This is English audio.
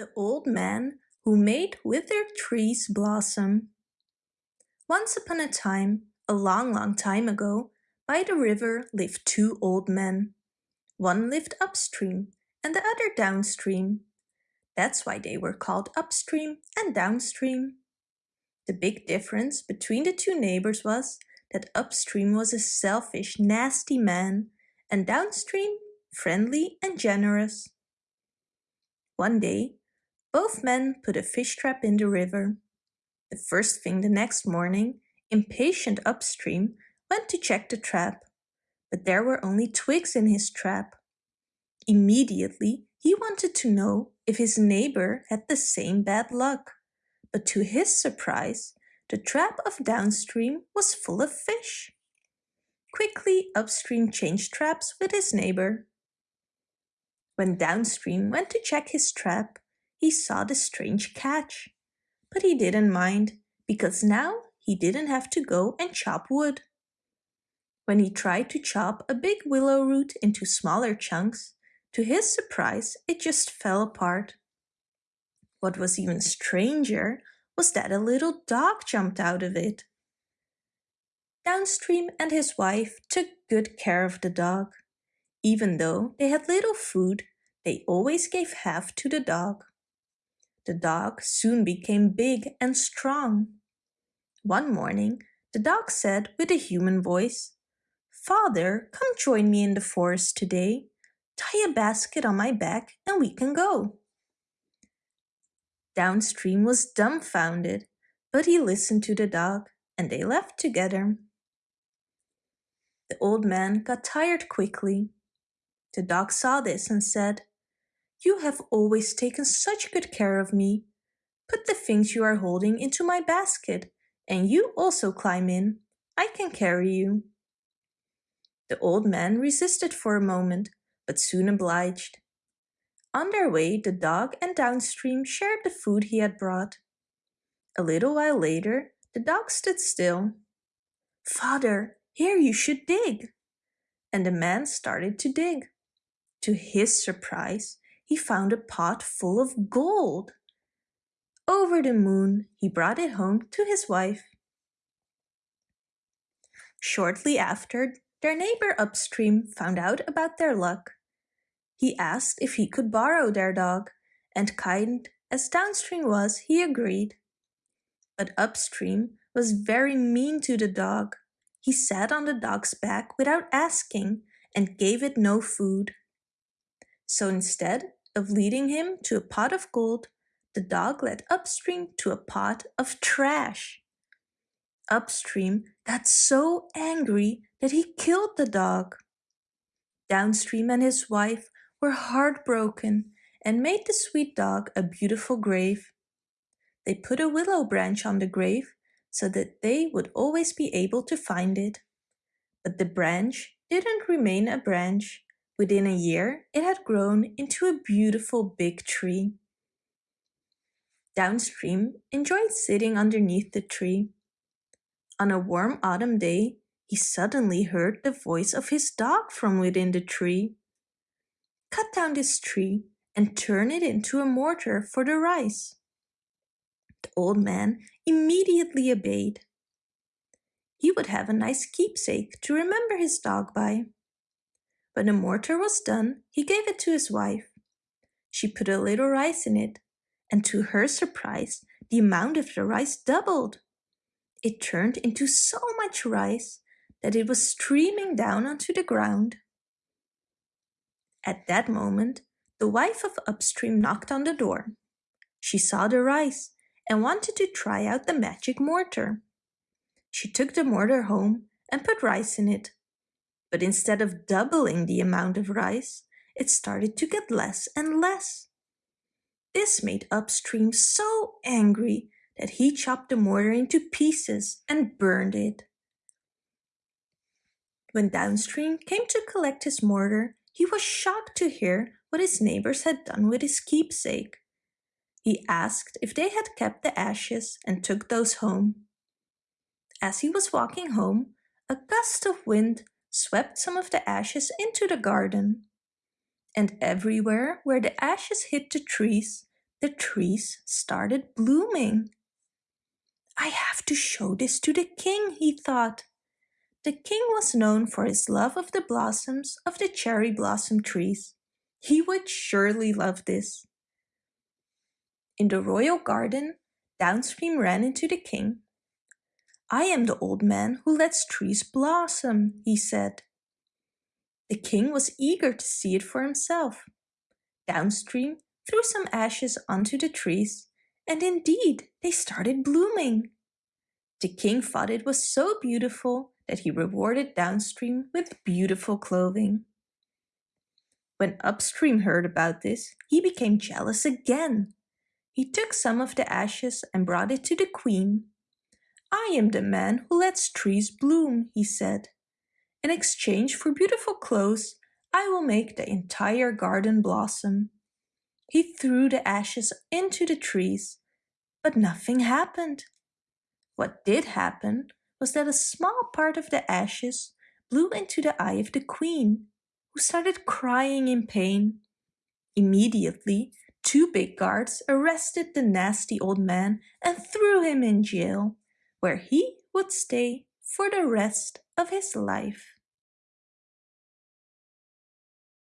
The Old Man Who Made Withered Trees Blossom Once upon a time, a long, long time ago, by the river lived two old men. One lived upstream and the other downstream. That's why they were called upstream and downstream. The big difference between the two neighbors was that upstream was a selfish, nasty man and downstream friendly and generous. One day, both men put a fish trap in the river. The first thing the next morning, impatient upstream went to check the trap, but there were only twigs in his trap. Immediately, he wanted to know if his neighbor had the same bad luck, but to his surprise, the trap of downstream was full of fish. Quickly, upstream changed traps with his neighbor. When downstream went to check his trap, he saw the strange catch. But he didn't mind, because now he didn't have to go and chop wood. When he tried to chop a big willow root into smaller chunks, to his surprise it just fell apart. What was even stranger was that a little dog jumped out of it. Downstream and his wife took good care of the dog. Even though they had little food, they always gave half to the dog. The dog soon became big and strong. One morning, the dog said with a human voice, Father, come join me in the forest today. Tie a basket on my back and we can go. Downstream was dumbfounded, but he listened to the dog and they left together. The old man got tired quickly. The dog saw this and said, you have always taken such good care of me. Put the things you are holding into my basket, and you also climb in. I can carry you. The old man resisted for a moment, but soon obliged. On their way, the dog and Downstream shared the food he had brought. A little while later, the dog stood still. Father, here you should dig. And the man started to dig. To his surprise, he found a pot full of gold. Over the moon, he brought it home to his wife. Shortly after, their neighbor upstream found out about their luck. He asked if he could borrow their dog, and kind as downstream was, he agreed. But upstream was very mean to the dog. He sat on the dog's back without asking and gave it no food. So instead, of leading him to a pot of gold, the dog led Upstream to a pot of trash. Upstream got so angry that he killed the dog. Downstream and his wife were heartbroken and made the sweet dog a beautiful grave. They put a willow branch on the grave so that they would always be able to find it. But the branch didn't remain a branch Within a year, it had grown into a beautiful big tree. Downstream enjoyed sitting underneath the tree. On a warm autumn day, he suddenly heard the voice of his dog from within the tree. Cut down this tree and turn it into a mortar for the rice. The old man immediately obeyed. He would have a nice keepsake to remember his dog by. When the mortar was done, he gave it to his wife. She put a little rice in it, and to her surprise, the amount of the rice doubled. It turned into so much rice that it was streaming down onto the ground. At that moment, the wife of Upstream knocked on the door. She saw the rice and wanted to try out the magic mortar. She took the mortar home and put rice in it but instead of doubling the amount of rice, it started to get less and less. This made Upstream so angry that he chopped the mortar into pieces and burned it. When Downstream came to collect his mortar, he was shocked to hear what his neighbors had done with his keepsake. He asked if they had kept the ashes and took those home. As he was walking home, a gust of wind swept some of the ashes into the garden. And everywhere where the ashes hit the trees, the trees started blooming. I have to show this to the king, he thought. The king was known for his love of the blossoms of the cherry blossom trees. He would surely love this. In the royal garden, Downstream ran into the king. I am the old man who lets trees blossom, he said. The king was eager to see it for himself. Downstream threw some ashes onto the trees, and indeed they started blooming. The king thought it was so beautiful that he rewarded Downstream with beautiful clothing. When Upstream heard about this, he became jealous again. He took some of the ashes and brought it to the queen. I am the man who lets trees bloom, he said. In exchange for beautiful clothes, I will make the entire garden blossom. He threw the ashes into the trees, but nothing happened. What did happen was that a small part of the ashes blew into the eye of the queen, who started crying in pain. Immediately, two big guards arrested the nasty old man and threw him in jail, where he would stay for the rest of his life.